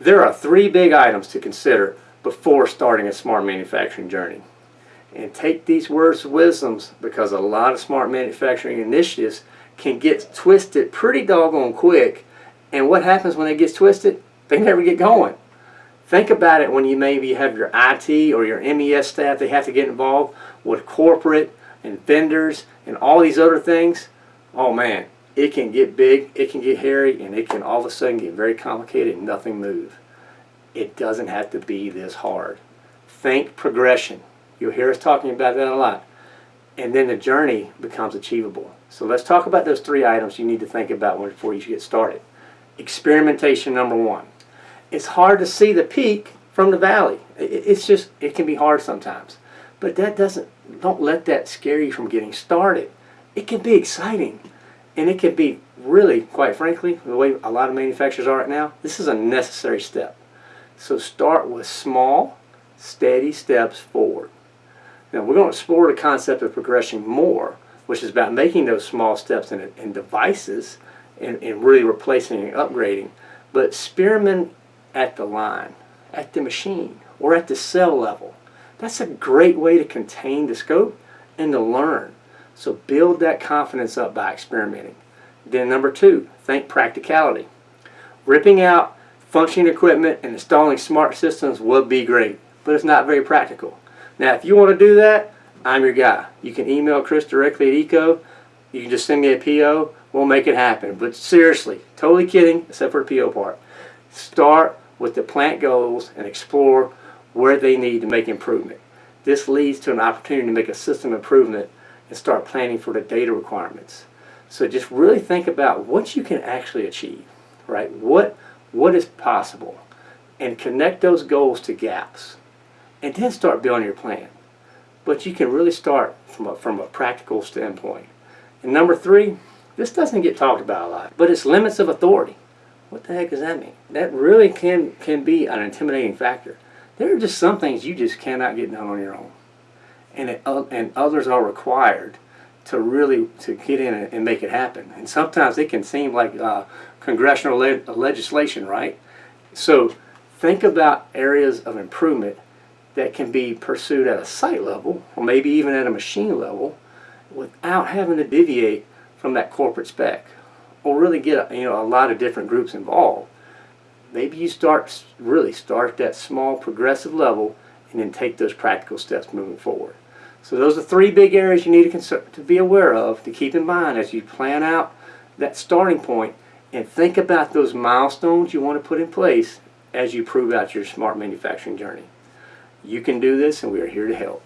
There are three big items to consider before starting a smart manufacturing journey. And take these words of wisdoms because a lot of smart manufacturing initiatives can get twisted pretty doggone quick. And what happens when it gets twisted? They never get going. Think about it when you maybe have your IT or your MES staff, they have to get involved with corporate and vendors and all these other things. Oh man, it can get big, it can get hairy, and it can all of a sudden get very complicated and nothing move. It doesn't have to be this hard. Think progression. You'll hear us talking about that a lot. And then the journey becomes achievable. So let's talk about those three items you need to think about before you get started. Experimentation number one. It's hard to see the peak from the valley. It's just, it can be hard sometimes. But that doesn't, don't let that scare you from getting started. It can be exciting. And it can be really, quite frankly, the way a lot of manufacturers are right now, this is a necessary step. So start with small, steady steps forward. Now we're going to explore the concept of progression more, which is about making those small steps in, in devices and, and really replacing and upgrading. But experiment at the line, at the machine, or at the cell level. That's a great way to contain the scope and to learn. So build that confidence up by experimenting. Then number two, think practicality. Ripping out functioning equipment and installing smart systems would be great, but it's not very practical. Now if you want to do that, I'm your guy. You can email Chris directly at ECO. You can just send me a PO. We'll make it happen. But seriously, totally kidding, except for the PO part. Start with the plant goals and explore where they need to make improvement. This leads to an opportunity to make a system improvement and start planning for the data requirements. So just really think about what you can actually achieve, right? What, what is possible? And connect those goals to gaps. And then start building your plan. But you can really start from a, from a practical standpoint. And number three, this doesn't get talked about a lot, but it's limits of authority. What the heck does that mean? That really can, can be an intimidating factor. There are just some things you just cannot get done on your own. And, it, uh, and others are required to really to get in and, make it happen. And sometimes it can seem like uh, congressional le legislation, right? So think about areas of improvement that can be pursued at a site level or maybe even at a machine level without having to deviate from that corporate spec or really get you know a lot of different groups involved maybe you start really start at that small progressive level and then take those practical steps moving forward. So those are three big areas you need to, to be aware of to keep in mind as you plan out that starting point and think about those milestones you want to put in place as you prove out your smart manufacturing journey. You can do this and we are here to help